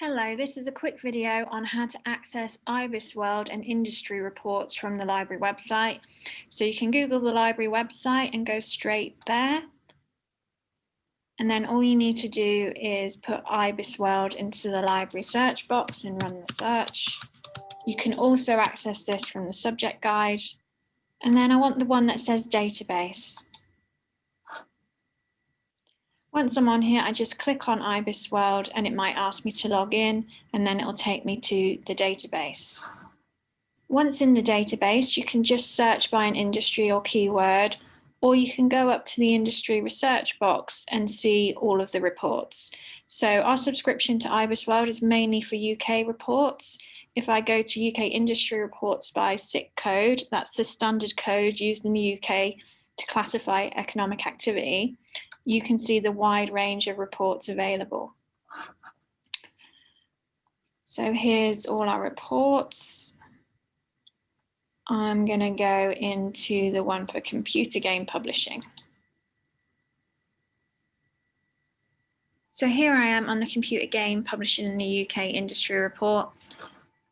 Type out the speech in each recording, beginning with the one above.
Hello, this is a quick video on how to access IBISWorld and industry reports from the library website. So you can Google the library website and go straight there. And then all you need to do is put IBISWorld into the library search box and run the search. You can also access this from the subject guide. And then I want the one that says database. Once I'm on here, I just click on IBISWorld and it might ask me to log in and then it'll take me to the database. Once in the database, you can just search by an industry or keyword, or you can go up to the industry research box and see all of the reports. So our subscription to IBISWorld is mainly for UK reports. If I go to UK industry reports by SIC code, that's the standard code used in the UK to classify economic activity, you can see the wide range of reports available. So here's all our reports. I'm going to go into the one for computer game publishing. So here I am on the computer game publishing in the UK industry report.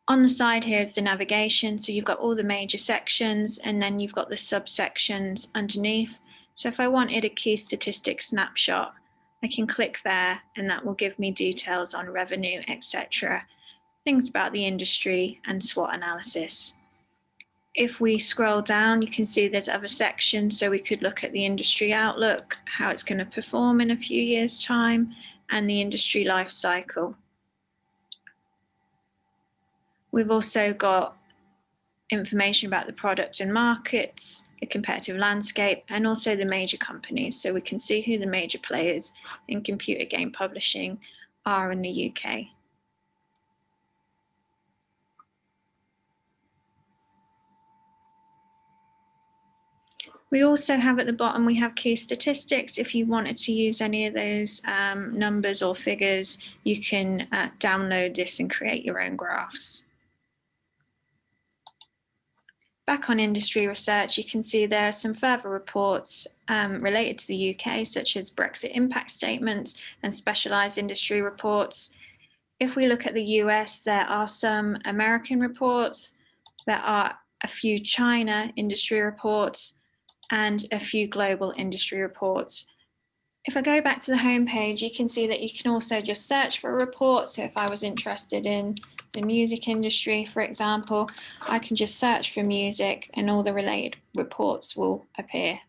On the side here is the navigation. So you've got all the major sections and then you've got the subsections underneath. So if I wanted a key statistic snapshot, I can click there and that will give me details on revenue, etc. Things about the industry and SWOT analysis. If we scroll down, you can see there's other sections. So we could look at the industry outlook, how it's going to perform in a few years time, and the industry life cycle. We've also got information about the product and markets, the competitive landscape, and also the major companies. So we can see who the major players in computer game publishing are in the UK. We also have at the bottom, we have key statistics. If you wanted to use any of those um, numbers or figures, you can uh, download this and create your own graphs. Back on industry research, you can see there are some further reports um, related to the UK, such as Brexit impact statements and specialised industry reports. If we look at the US, there are some American reports, there are a few China industry reports, and a few global industry reports. If I go back to the home page, you can see that you can also just search for a report. So if I was interested in the music industry, for example, I can just search for music and all the related reports will appear